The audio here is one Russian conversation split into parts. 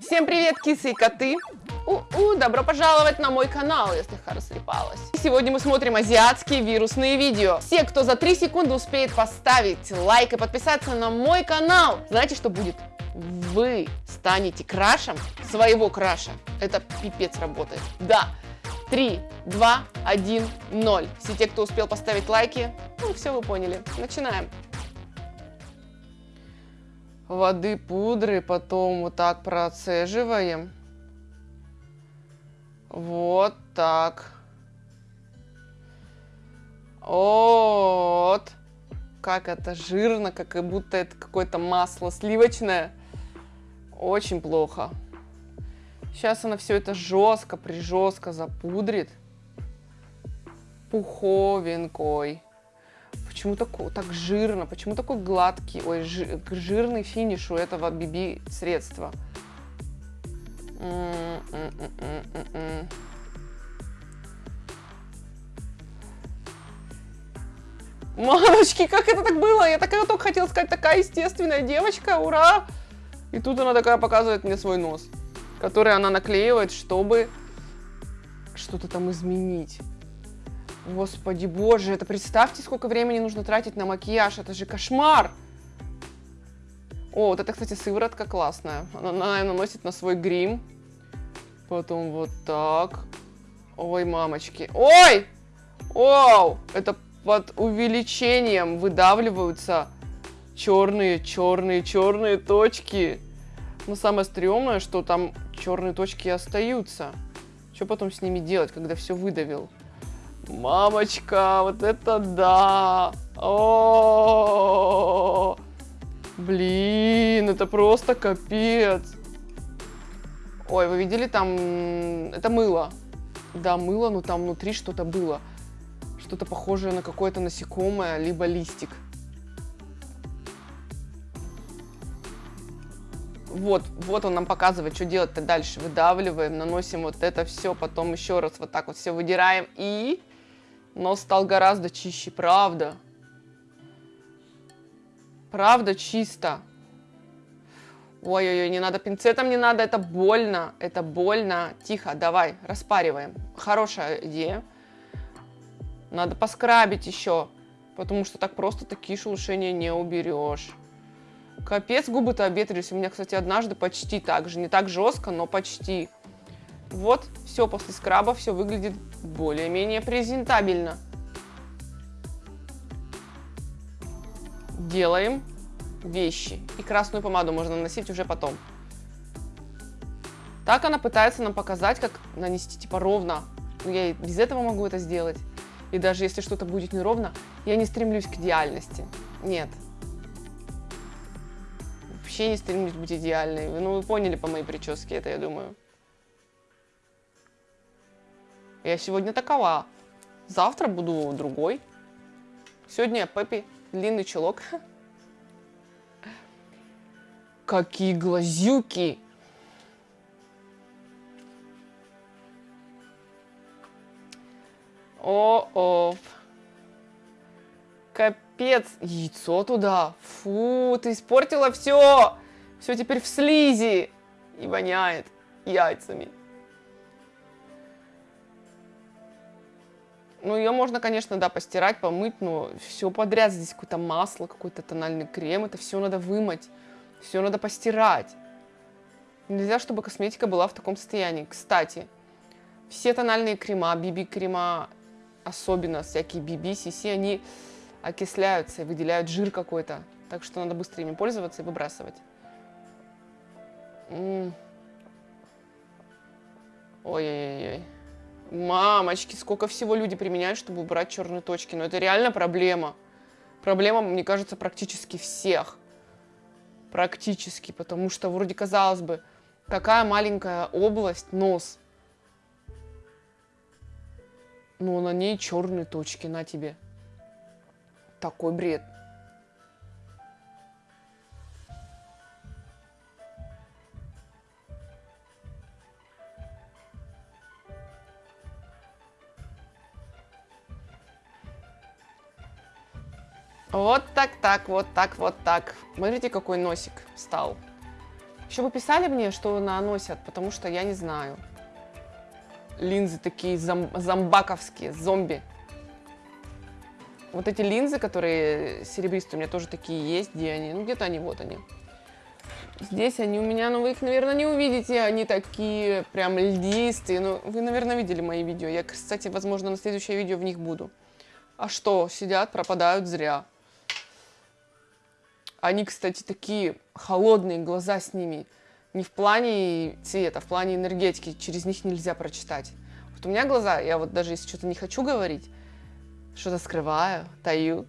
Всем привет, кисы и коты! У-у, добро пожаловать на мой канал, слегка растрепалась. Сегодня мы смотрим азиатские вирусные видео. Все, кто за 3 секунды успеет поставить лайк и подписаться на мой канал, знаете, что будет? Вы станете крашем своего краша. Это пипец работает. Да. 3, 2, 1, 0. Все те, кто успел поставить лайки, ну, все вы поняли. Начинаем воды пудры, потом вот так процеживаем. Вот так. Вот. Как это жирно, как будто это какое-то масло сливочное. Очень плохо. Сейчас она все это жестко, прижестко запудрит. Пуховенькой. Почему такой, так жирно? Почему такой гладкий, ой, жир, жирный финиш у этого BB средства? Мамочки, как это так было? Я такая только хотела сказать, такая естественная девочка, ура! И тут она такая показывает мне свой нос, который она наклеивает, чтобы что-то там изменить. Господи боже, это представьте, сколько времени нужно тратить на макияж, это же кошмар! О, вот это, кстати, сыворотка классная. Она, наверное, наносит на свой грим. Потом вот так. Ой, мамочки. Ой! Оу! Это под увеличением выдавливаются черные, черные, черные точки. Но самое стрёмное, что там черные точки остаются. Что потом с ними делать, когда все выдавил? Мамочка, вот это да! О! Блин, это просто капец. Ой, вы видели там... Это мыло. Да, мыло, но там внутри что-то было. Что-то похожее на какое-то насекомое, либо листик. Вот, вот он нам показывает, что делать-то дальше. Выдавливаем, наносим вот это все, потом еще раз вот так вот все выдираем и Нос стал гораздо чище, правда. Правда чисто. Ой-ой-ой, не надо пинцетом, не надо, это больно, это больно. Тихо, давай, распариваем. Хорошая идея. Надо поскрабить еще, потому что так просто такие шелушения не уберешь. Капец, губы-то обветрились. У меня, кстати, однажды почти так же. Не так жестко, но почти. Вот, все после скраба, все выглядит более-менее презентабельно. Делаем вещи. И красную помаду можно наносить уже потом. Так она пытается нам показать, как нанести типа ровно. Но я и без этого могу это сделать. И даже если что-то будет неровно, я не стремлюсь к идеальности. Нет. Вообще не стремлюсь быть идеальной. Ну, вы поняли по моей прическе это, я думаю. Я сегодня такова. Завтра буду другой. Сегодня Пеппи, длинный чулок. Какие глазюки! О-о. Капец. Яйцо туда. Фу, ты испортила все. Все теперь в слизи. И воняет яйцами. Ну, ее можно, конечно, да, постирать, помыть, но все подряд. Здесь какое-то масло, какой-то тональный крем. Это все надо вымыть, все надо постирать. Нельзя, чтобы косметика была в таком состоянии. Кстати, все тональные крема, BB-крема, особенно всякие BB, CC, они окисляются и выделяют жир какой-то. Так что надо быстро ими пользоваться и выбрасывать. Ой-ой-ой. Мамочки, сколько всего люди применяют, чтобы убрать черные точки. Но это реально проблема. Проблема, мне кажется, практически всех. Практически, потому что вроде казалось бы, такая маленькая область, нос. Но на ней черные точки, на тебе. Такой бред. Вот так, так, вот так, вот так. Смотрите, какой носик стал. Еще бы писали мне, что наносят, потому что я не знаю. Линзы такие зом зомбаковские, зомби. Вот эти линзы, которые серебристые, у меня тоже такие есть. Где они? Ну, где-то они, вот они. Здесь они у меня, но вы их, наверное, не увидите. Они такие прям льдистые. Ну, вы, наверное, видели мои видео. Я, кстати, возможно, на следующее видео в них буду. А что? Сидят, пропадают зря. Они, кстати, такие холодные, глаза с ними. Не в плане цвета, в плане энергетики. Через них нельзя прочитать. Вот у меня глаза, я вот даже если что-то не хочу говорить, что-то скрываю, таю,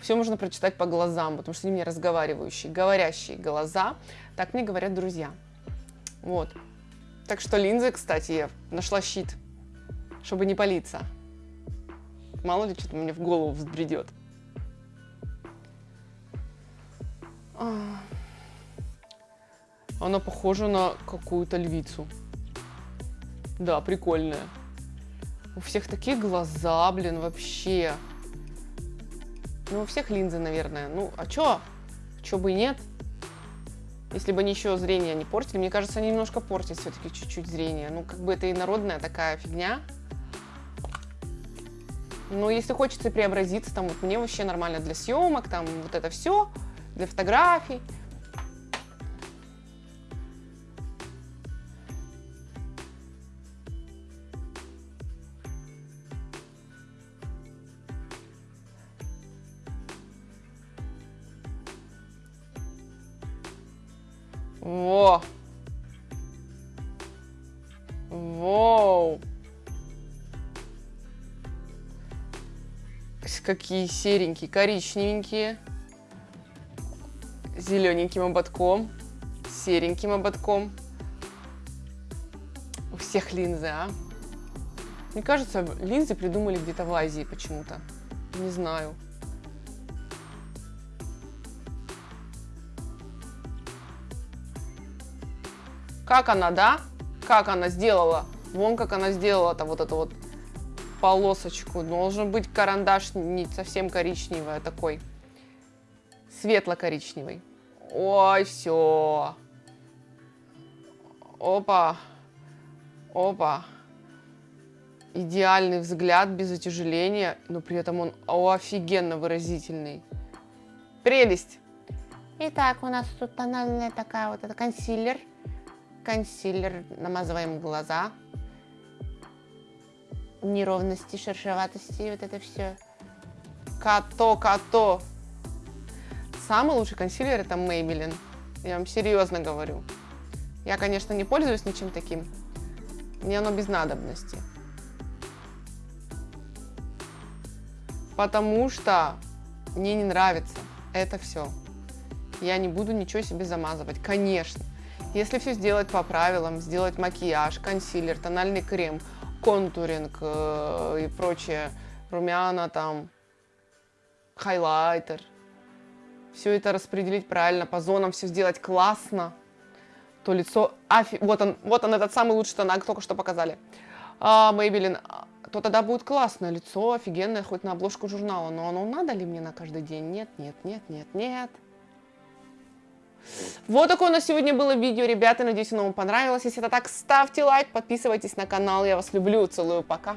все можно прочитать по глазам, потому что они мне разговаривающие, говорящие глаза. Так мне говорят друзья. Вот. Так что линзы, кстати, я нашла щит, чтобы не палиться. Мало ли, что-то мне в голову взбредет. Она похожа на какую-то львицу. Да, прикольная. У всех такие глаза, блин, вообще. Ну, у всех линзы, наверное. Ну, а чё? Чё бы и нет? Если бы они еще зрение не портили. Мне кажется, они немножко портят все-таки чуть-чуть зрение. Ну, как бы это и народная такая фигня. Но если хочется преобразиться, там вот мне вообще нормально для съемок, там вот это все, для фотографий. Во! Воу! Какие серенькие, коричневенькие. Зелененьким ободком. Сереньким ободком. У всех линзы, а? Мне кажется, линзы придумали где-то в Азии почему-то. Не знаю. Как она, да? Как она сделала? Вон как она сделала-то вот эту вот полосочку. Должен быть карандаш не совсем коричневый, а такой светло-коричневый. Ой, все. Опа. Опа. Идеальный взгляд без утяжеления, но при этом он офигенно выразительный. Прелесть. Итак, у нас тут тональная такая вот, это консилер консилер, намазываем глаза, неровности, шершеватости, вот это все. Като, като. Самый лучший консилер это Maybelline. Я вам серьезно говорю. Я, конечно, не пользуюсь ничем таким. Мне оно без надобности. Потому что мне не нравится это все. Я не буду ничего себе замазывать, конечно. Если все сделать по правилам, сделать макияж, консилер, тональный крем, контуринг э, и прочее, румяна там, хайлайтер, все это распределить правильно, по зонам все сделать классно, то лицо... Афи... Вот он, вот он, этот самый лучший тонак, только что показали. А, Maybelline, то тогда будет классно, лицо офигенное, хоть на обложку журнала. Но оно надо ли мне на каждый день? Нет, нет, нет, нет, нет. Вот такое у нас сегодня было видео, ребята. Надеюсь, оно вам понравилось. Если это так, ставьте лайк, подписывайтесь на канал. Я вас люблю, целую, пока.